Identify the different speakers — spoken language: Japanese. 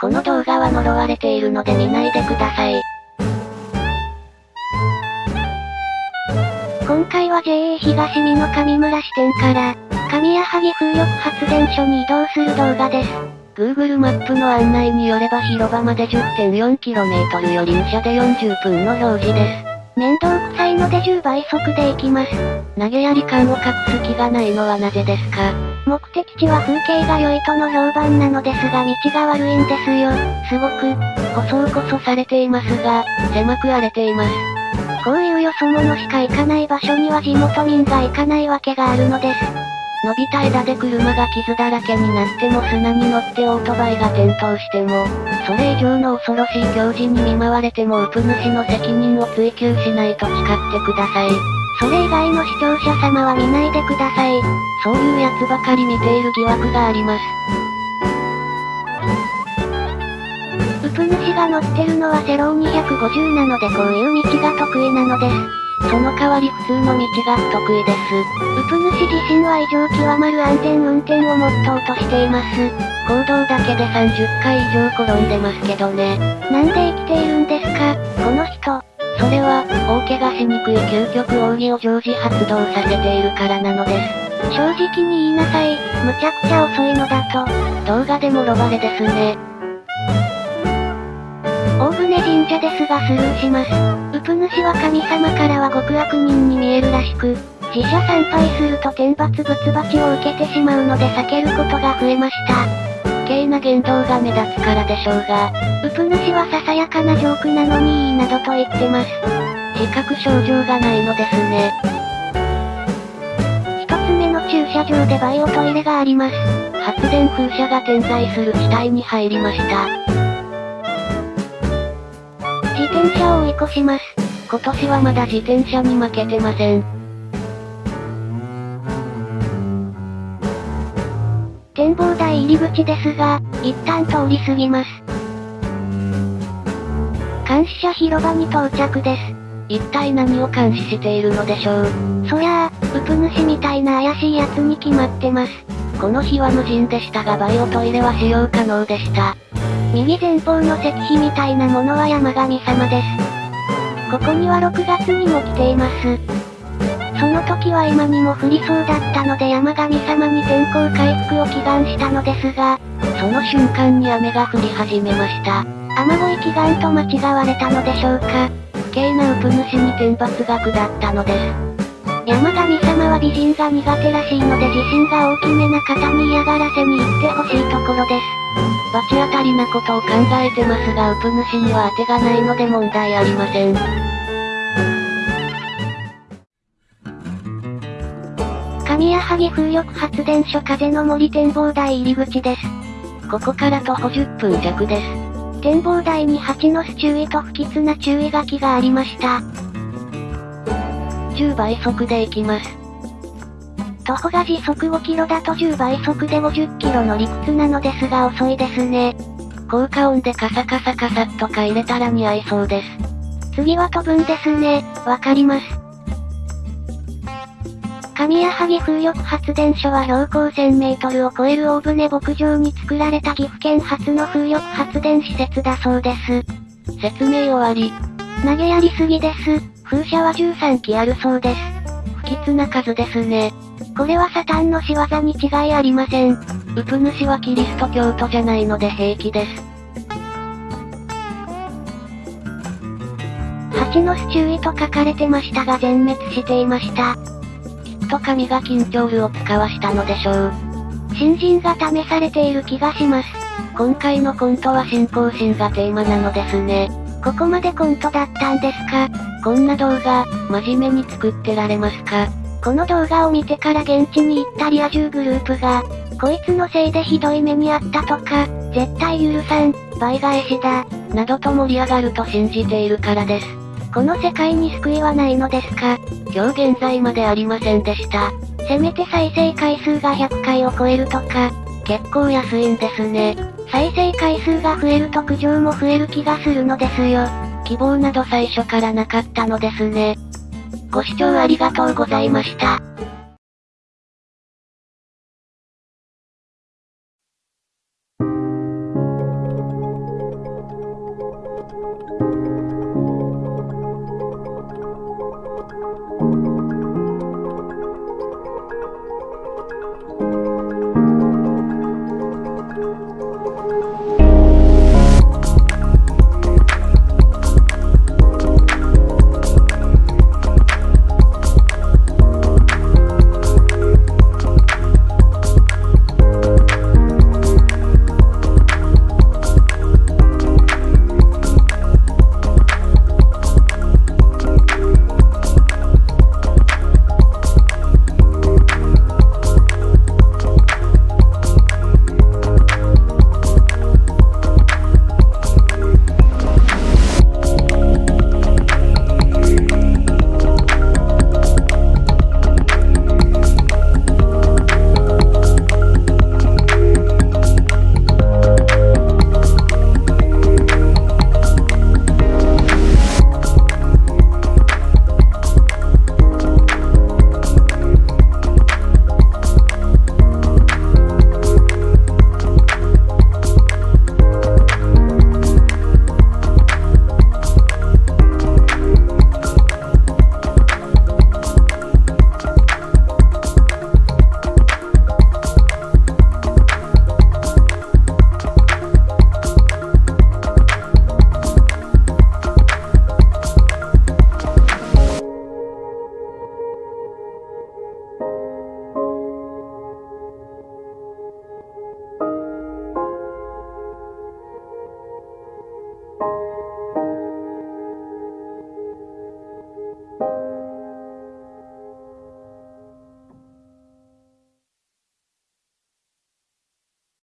Speaker 1: この動画は呪われているので見ないでください。
Speaker 2: 今回は JA 東美の上村支店から、上矢作風力発電所に移動する動画です。
Speaker 1: Google マップの案内によれば広場まで 10.4km より武者で40分の表示です。
Speaker 2: 面倒くさいので10倍速で行きます。
Speaker 1: 投げやり感を隠す気がないのはなぜですか？
Speaker 2: 目的地は風景が良いとの評判なのですが道が悪いんですよ。すごく、
Speaker 1: 舗装こそされていますが、狭く荒れています。
Speaker 2: こういうよそ者しか行かない場所には地元民が行かないわけがあるのです。
Speaker 1: 伸びた枝で車が傷だらけになっても砂に乗ってオートバイが転倒しても、それ以上の恐ろしい行事に見舞われてもウプ主の責任を追及しないと誓ってください。
Speaker 2: それ以外の視聴者様は見ないでください。
Speaker 1: そういうやつばかり見ている疑惑があります。
Speaker 2: ウプ主が乗ってるのはセロー250なのでこういう道が得意なのです。
Speaker 1: その代わり普通の道が得意です。
Speaker 2: ウプ主自身は異常極まる安全運転をモットーとしています。
Speaker 1: 行動だけで30回以上転んでますけどね。
Speaker 2: なんで生きている
Speaker 1: 怪我しにくい究極奥義を常時発動させているからなのです。
Speaker 2: 正直に言いなさい、むちゃくちゃ遅いのだと。
Speaker 1: 動画でもロバレですね。
Speaker 2: 大船神社ですがスルーします。ウプ主は神様からは極悪人に見えるらしく、自社参拝すると天罰仏罰を受けてしまうので避けることが増えました。
Speaker 1: 不敬な言動が目立つからでしょうが、
Speaker 2: ウプ主はささやかなジョークなのにいいなどと言ってます。
Speaker 1: 自覚症状がないのですね。
Speaker 2: 一つ目の駐車場でバイオトイレがあります。
Speaker 1: 発電風車が点在する地帯に入りました。
Speaker 2: 自転車を追い越します。
Speaker 1: 今年はまだ自転車に負けてません。
Speaker 2: 展望台入り口ですが、一旦通り過ぎます。監視者広場に到着です。
Speaker 1: 一体何を監視しているのでしょう。
Speaker 2: そりゃあ、ウプ主みたいな怪しい奴に決まってます。
Speaker 1: この日は無人でしたがバイオトイレは使用可能でした。
Speaker 2: 右前方の石碑みたいなものは山神様です。ここには6月にも来ています。その時は今にも降りそうだったので山神様に天候回復を祈願したのですが、
Speaker 1: その瞬間に雨が降り始めました。
Speaker 2: 雨乞い祈願と間違われたのでしょうか。
Speaker 1: 敬なウプ主に天罰が下ったのです。
Speaker 2: 山神様は美人が苦手らしいので自信が大きめな方に嫌がらせに行ってほしいところです。
Speaker 1: 罰当たりなことを考えてますがウプ主には当てがないので問題ありません。
Speaker 2: 神谷萩風力発電所風の森展望台入り口です。
Speaker 1: ここから徒歩10分弱です。
Speaker 2: 展望台に蜂の巣注意と不吉な注意書きがありました。
Speaker 1: 10倍速で行きます。
Speaker 2: 徒歩が時速5キロだと10倍速で50キロの理屈なのですが遅いですね。
Speaker 1: 効果音でカサカサカサっとか入れたら似合いそうです。
Speaker 2: 次は飛ぶんですね、わかります。神谷萩風力発電所は標高1000メートルを超える大船牧場に作られた岐阜県初の風力発電施設だそうです。
Speaker 1: 説明終わり。
Speaker 2: 投げやりすぎです。風車は13基あるそうです。
Speaker 1: 不吉な数ですね。
Speaker 2: これはサタンの仕業に違いありません。
Speaker 1: ウプ主はキリスト教徒じゃないので平気です。
Speaker 2: 蜂の巣注意と書かれてましたが全滅していました。
Speaker 1: と神が緊張ルを使わしたのでしょう。
Speaker 2: 新人が試されている気がします。
Speaker 1: 今回のコントは信仰心がテーマなのですね。
Speaker 2: ここまでコントだったんですか？
Speaker 1: こんな動画、真面目に作ってられますか？
Speaker 2: この動画を見てから現地に行ったリア充グループが、こいつのせいでひどい目にあったとか、絶対許さん、倍返しだ、
Speaker 1: などと盛り上がると信じているからです。
Speaker 2: この世界に救いはないのですか？
Speaker 1: 今日現在までありませんでした。
Speaker 2: せめて再生回数が100回を超えるとか、
Speaker 1: 結構安いんですね。
Speaker 2: 再生回数が増えると苦情も増える気がするのですよ。
Speaker 1: 希望など最初からなかったのですね。ご視聴ありがとうございました。